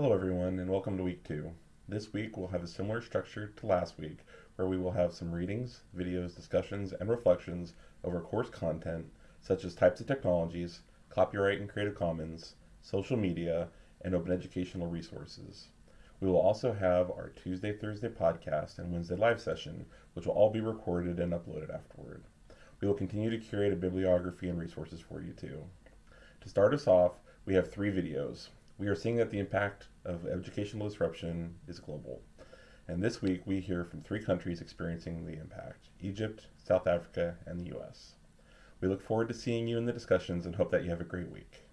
Hello everyone and welcome to week two. This week we'll have a similar structure to last week where we will have some readings, videos, discussions, and reflections over course content such as types of technologies, copyright and Creative Commons, social media, and open educational resources. We will also have our Tuesday, Thursday podcast and Wednesday live session, which will all be recorded and uploaded afterward. We will continue to curate a bibliography and resources for you too. To start us off, we have three videos. We are seeing that the impact of educational disruption is global. And this week we hear from three countries experiencing the impact Egypt, South Africa, and the US. We look forward to seeing you in the discussions and hope that you have a great week.